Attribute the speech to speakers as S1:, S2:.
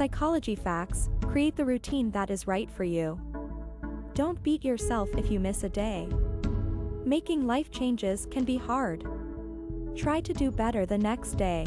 S1: Psychology facts create the routine that is right for you. Don't beat yourself if you miss a day. Making life changes can be hard. Try to do better the next day.